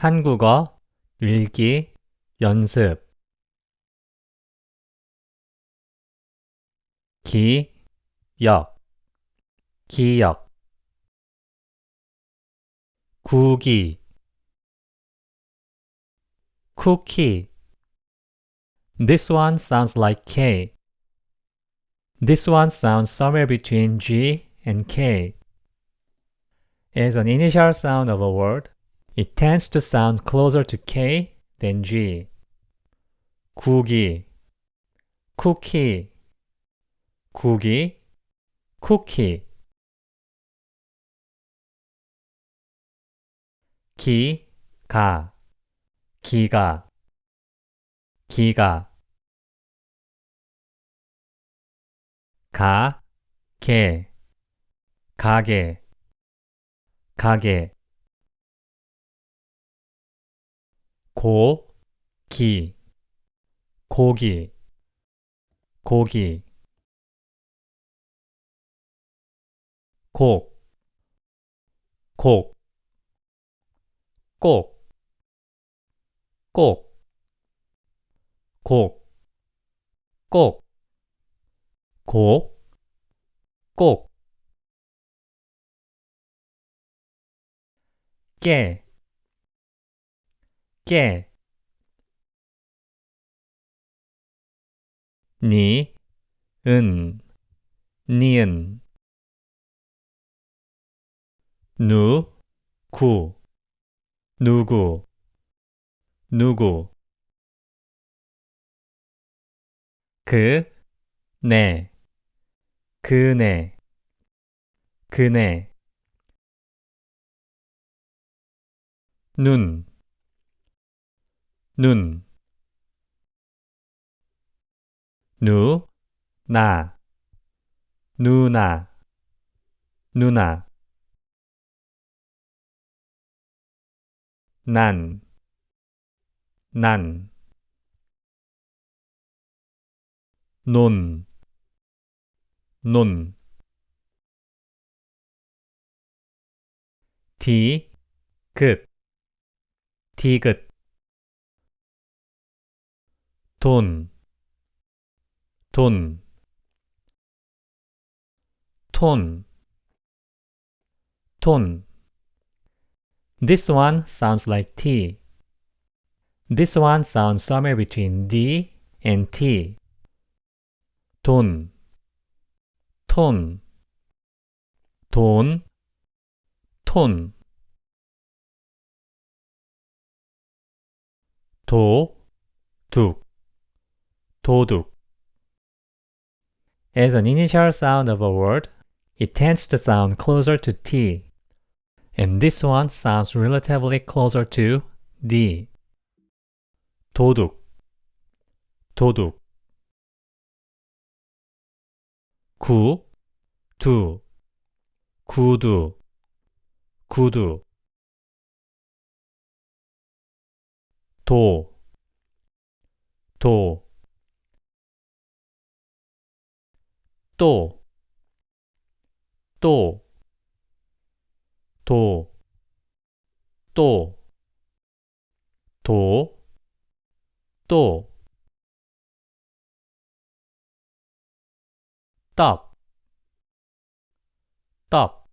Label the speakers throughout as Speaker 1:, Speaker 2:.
Speaker 1: 한국어 읽기 연습 기역 기역 구기 cookie This one sounds like K. This one sounds somewhere between G and K. As an initial sound of a word, It tends to sound closer to K than G. 구기, 쿠키, 구기, 쿠키. 기, 가, 기가, 기가. 가, 게, 가게, 가게. 고, 기, 고기, 고기. 곡, 곡, 꼭, 꼭, 곡, 꼭, 곡, 꼭. 깨, 깨. 니, 은, 니은. 누, 구, 누구, 누구. 그, 네, 그네, 그네. 눈, 눈. 누, 나, 누나, 누나. 난, 난. 논, 논. 디, 귿, 디귿. 돈, 돈. 톤, 톤. This one sounds like T. This one sounds somewhere between D and T. 돈, 톤, 돈, 톤. 도, 둑, 도둑. As an initial sound of a word, it tends to sound closer to T. And this one sounds relatively closer to D. 도둑, 도둑. 구, 두, 구두, 구두. 도, 도. 또, 또. 도, 또, 도, 또. 떡, 떡.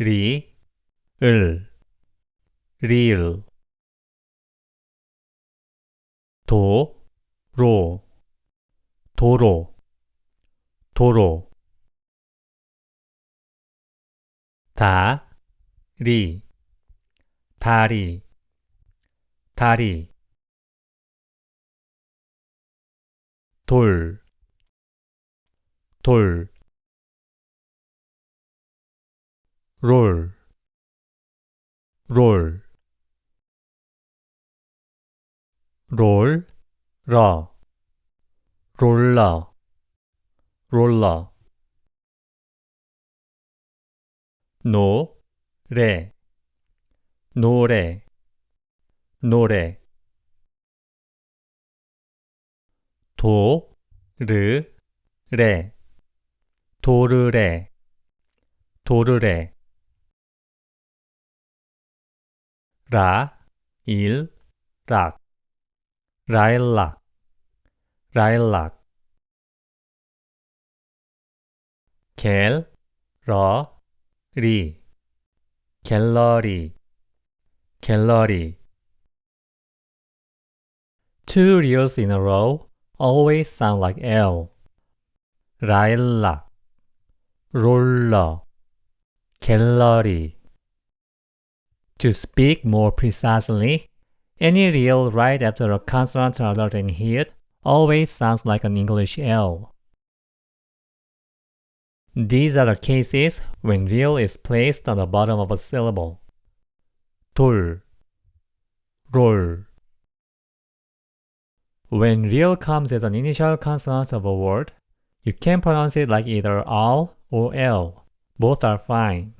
Speaker 1: 리, 을, 리을. 도, 로, 도로, 도로. 다, 리, 다리, 다리. 돌, 돌. 롤, 롤. 롤, 러, 롤러, 롤러. 노, 레, 노래, 노래. 도, 르, 레, 도르래, 도르래. 라, 일, 락, 라일락, 라일락. 갤, 러, 리, 갤러리, 갤러리. Two reals in a row always sound like L. 라일락, 롤러, 갤러리. To speak more precisely, any real right after a consonant other than hit always sounds like an English L. These are the cases when real is placed on the bottom of a syllable. 돌, 롤. When real comes as an initial consonant of a word, you can pronounce it like either R or L. Both are fine.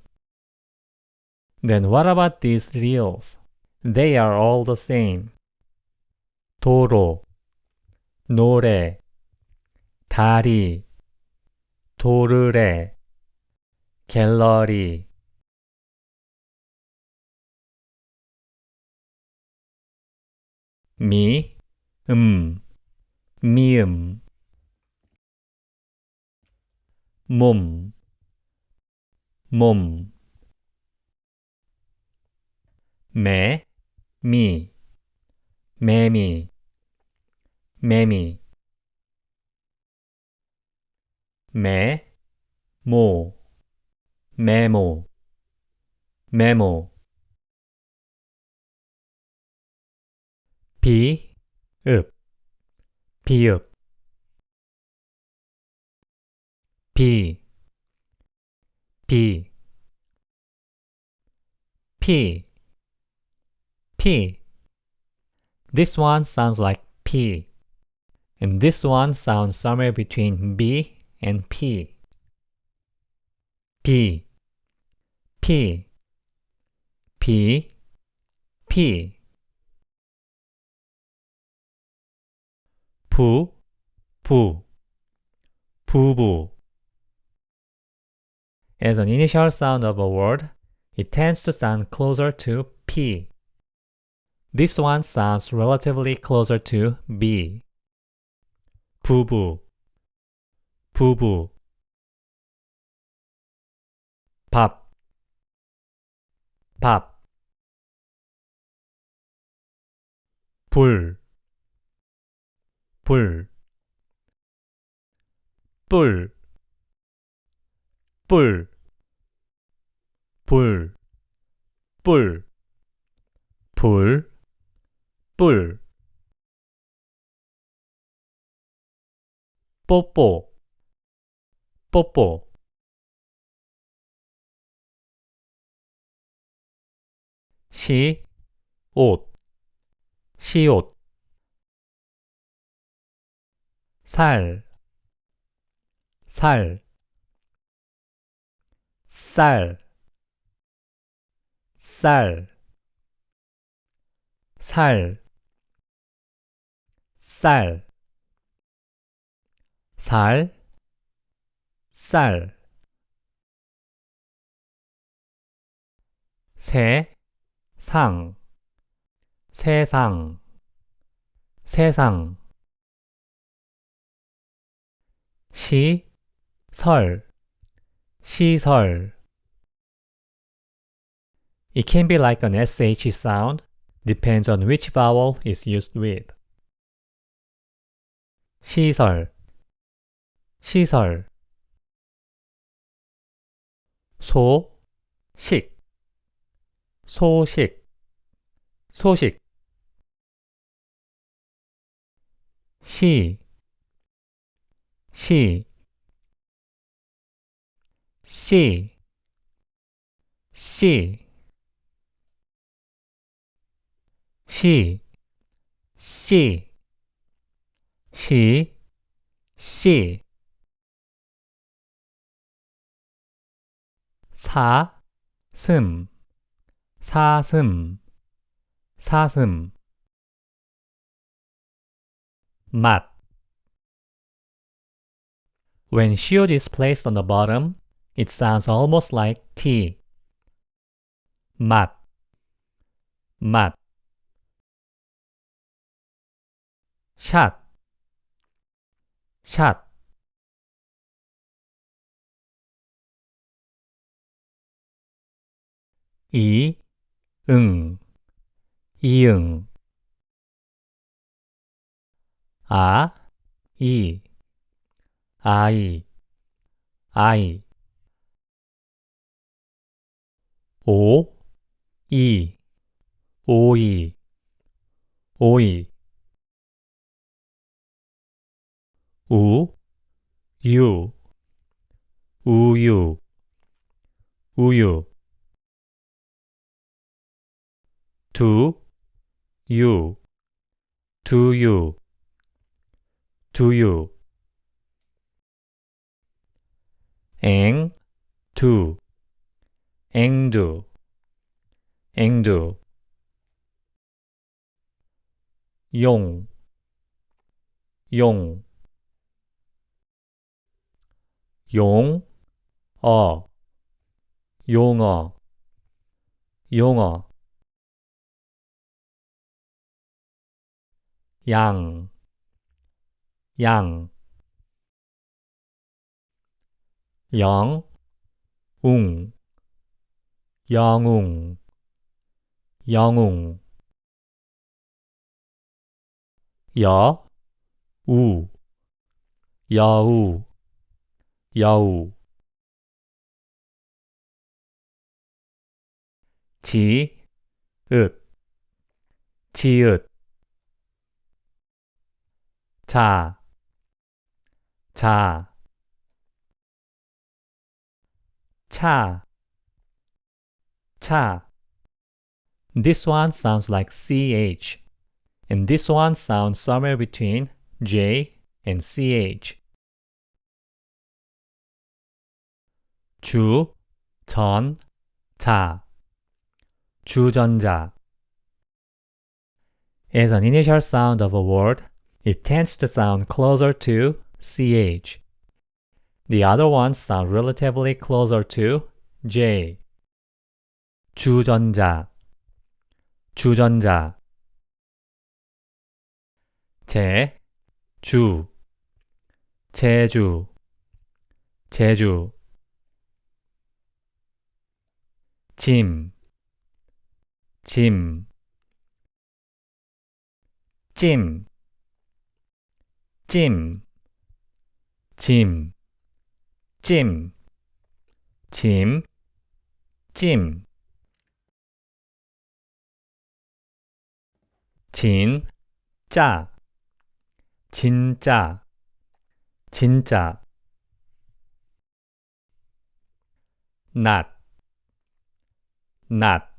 Speaker 1: Then what about these reals? They are all the same. 도로, 노래, 다리, 도르래, 갤러리. 미, 음, 미음. 몸, 몸. 매, 미, 매미, 매미. 매, 모, 메모, 메모. 비, 읍, 비읍. 비, 비, 피, P. This one sounds like P. And this one sounds somewhere between B and P. P. P. P. P. 부, 부, 부부. As an initial sound of a word, it tends to sound closer to P. This one sounds relatively closer to B. 부부, 부부. 밥, 밥. 불, 불. 뿔, 뿔, 불, 뿔, 불. 뿔. 뽀뽀. 뽀뽀. 시, 옷, 시옷. 살, 살, 쌀, 쌀, 살, 쌀, 살, 쌀, 세, 상, 세상, 세상, 시, 설, 시설. It can be like an SH sound, depends on which vowel is used with. 시설 시설. 소 식. 소식 소식. 시, 시, 시, 시, 시, 시, 시, 시 사, 슴, 사슴, 사슴 맛 When shield is placed on the bottom, it sounds almost like T. 맛, 맛 샷, 샷. 이, 응, 이응. 아, 이, 아이, 아이. 오, 이, 오이, 오이 우, 유, 우유, 우유. 두, 유, 두유, 두유. 앵, 두, 앵두, 앵두. 용, 용 용, 어, 용어, 용어 양, 양. 영, 웅, 영웅, 영웅. 여, 우, 여우, 여우 지, 읒, 지읒 자, 자 차, 차 This one sounds like CH and this one sounds somewhere between J and CH 주, 전, 자 주전자 As an initial sound of a word, it tends to sound closer to ch. The other ones sound relatively closer to j. 주전자, 주전자. 제, 주, 제주, 제주. 짐, 짐. 찜, 찜, 짐, 찜, 짐, 찜. 진, 짜, 진짜, 진짜. not, not.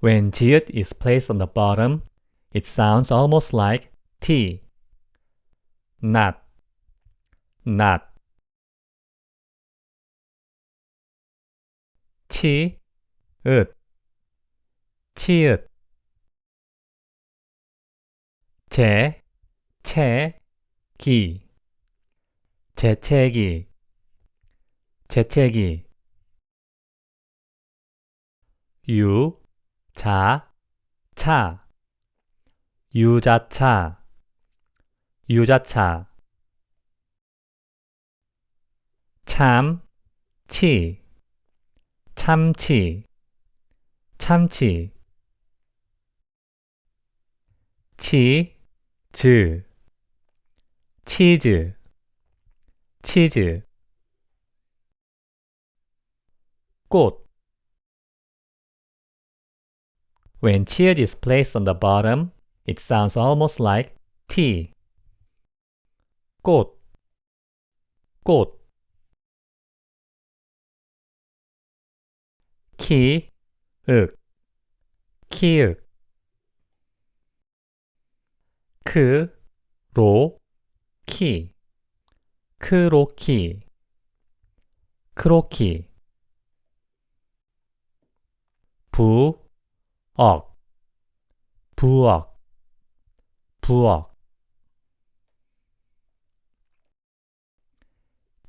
Speaker 1: When jiut is placed on the bottom, it sounds almost like T. Not, not. 치, 읒, 치읒. 제, 채, 기. 재채기, 재채기. 유, 자, 차. 유자차, 유자차. 참, 치, 참치, 참치. 치, 즈, 치즈, 치즈. 꽃. When chiet is placed on the bottom, It sounds almost like T. 꽃, 꽃. 키, 윽, 키읔. 크, 로, 키. 크로키, 크로키. 부, 억, 부억. 부엌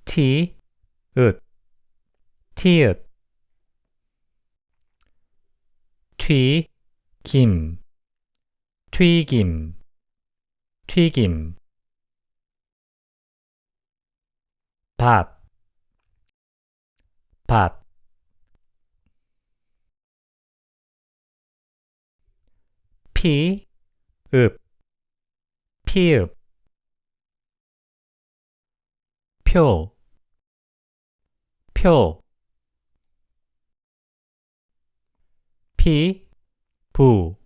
Speaker 1: 티, 읒, 티읒 튀, 김, 튀김, 튀김. 밭, 밭. 피, 읍, 피읍. 표, 표. 피, 부,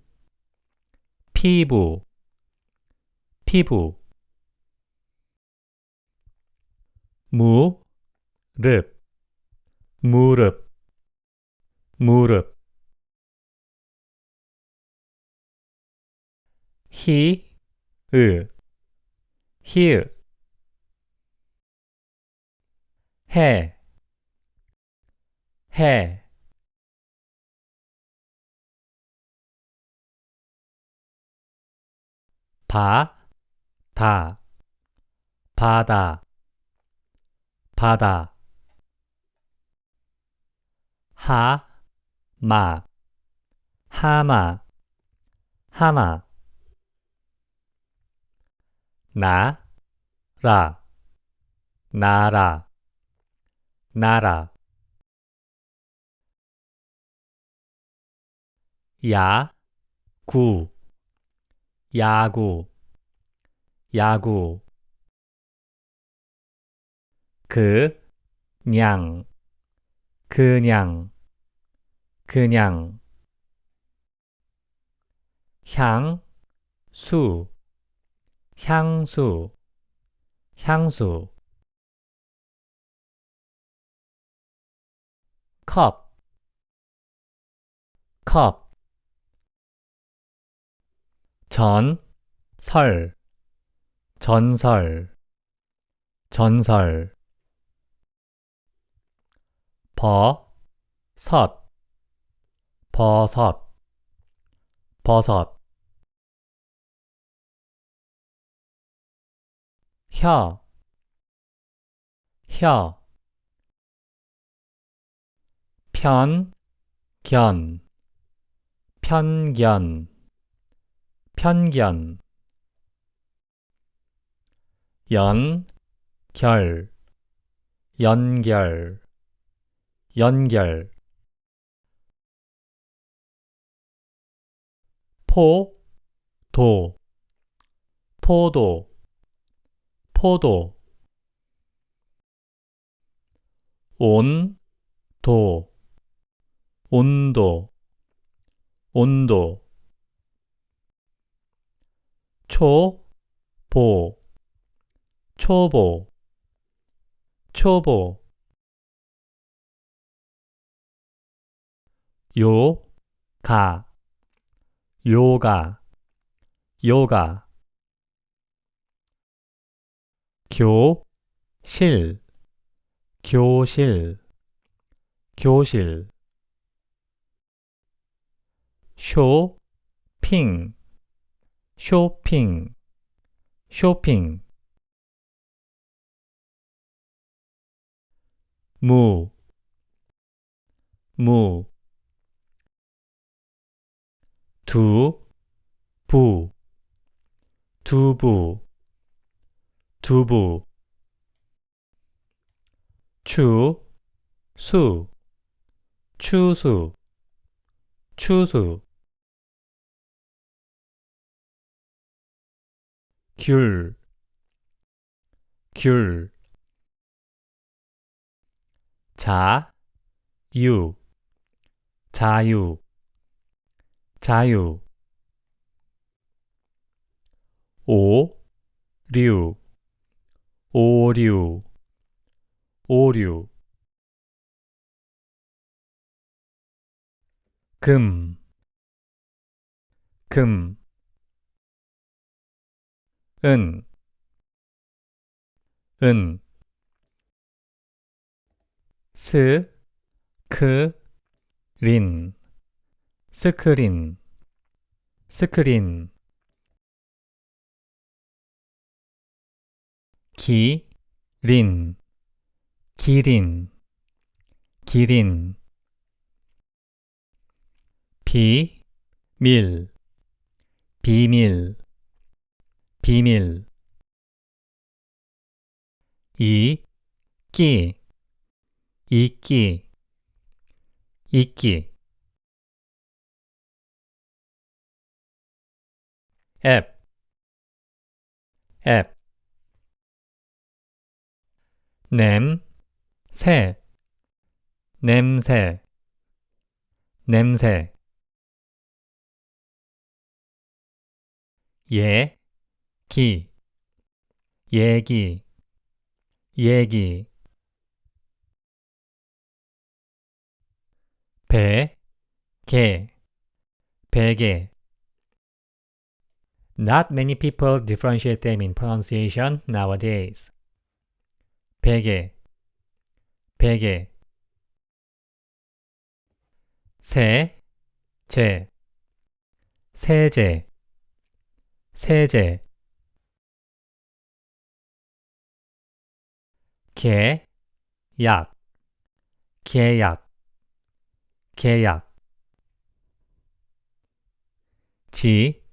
Speaker 1: 피부, 피부. 무, 릅, 무릎, 무릎. 히, 으, 히읗. 해, 해. 바, 다, 바다, 바다. 하, 마, 하마, 하마. 나, 라, 나라, 나라. 야, 구, 야구, 야구. 그, 냥, 그냥, 그냥. 향, 수, 향수, 향수. 컵, 컵. 전, 설, 전설, 전설. 버, 섯, 버섯, 버섯. 혀, 혀. 편, 견, 편견, 편견. 연, 결, 연결, 연결. 포, 도, 포도, 포도. 온, 도, 온도, 온도. 초, 보, 초보, 초보. 요, 가, 요가, 요가. 교, 실, 교실, 교실. 쇼, 핑, 쇼핑, 쇼핑. 무, 무. 두, 부, 두부, 두부. 추, 수, 추수, 추수. 귤, 귤. 자, 유, 자유, 자유. 오, 류, 오류, 오류. 금, 금. 은, 은. 스, 크, 린, 스크린, 스크린. 기, 린, 기린, 기린. 비, 밀, 비밀, 비밀. 이, 끼, 이끼, 이끼. 앱, 앱. 냄, 새, 냄새, 냄새. 예, 기, 얘기, 얘기. 배, 개, 베개. Not many people differentiate them in pronunciation nowadays. 베개, 베개. 세, 제, 세제, 세제. 개, 약, 계약, 계약. 지,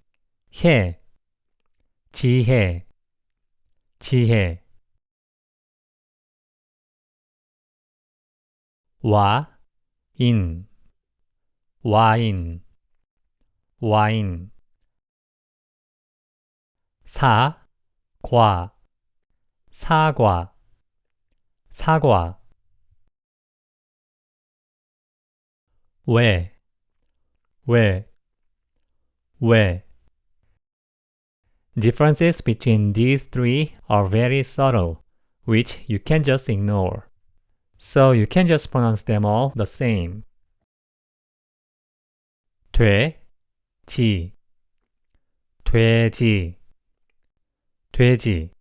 Speaker 1: 해, 지혜, 지혜. 와, 인, 와인, 와인. 사, 과, 사과, 사과. 왜, 왜, 왜. Differences between these three are very subtle, which you can just ignore. So you can just pronounce them all the same. 돼, 지, 돼지, 돼지.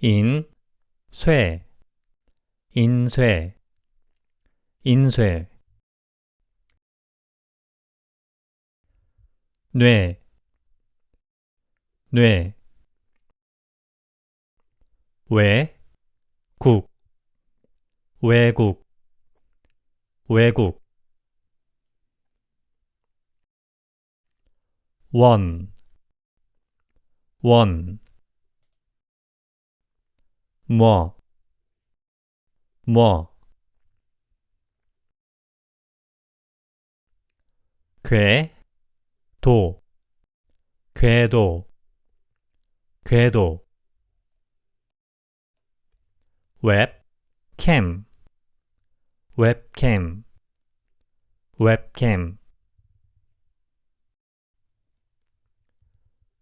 Speaker 1: 인, 쇠, 인쇠, 인쇠. 뇌, 뇌. 외, 국, 외국, 외국. 원, 원. 뭐, 뭐. 궤, 도, 궤도, 궤도. 웹캠, 웹캠, 웹캠.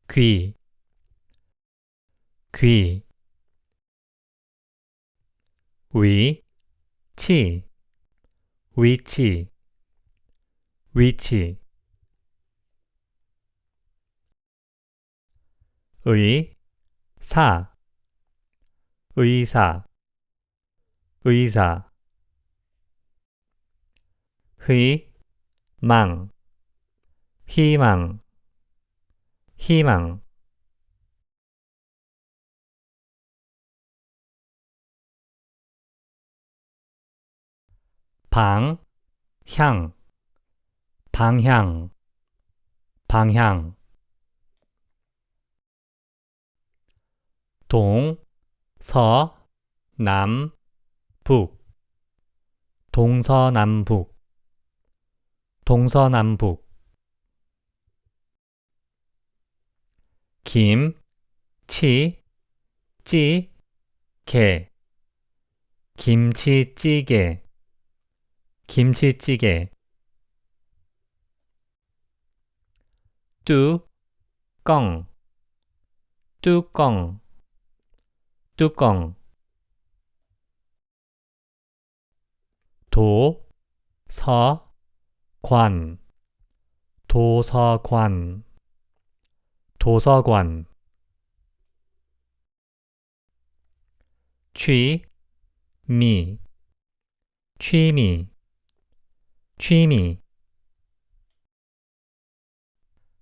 Speaker 1: 귀, 귀. 위, 치, 위치, 위치. 의, 사, 의사, 의사. 희, 망, 희망, 희망. 방, 향, 방향, 방향. 동, 서, 남, 북. 동서남북, 동서남북. 김, 치, 찌, 개. 김치찌개, 김치찌개. 뚜껑, 뚜껑, 뚜껑. 도, 서, 관, 도서관, 도서관. 취, 미, 취미, 취미.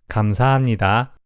Speaker 1: 감사합니다.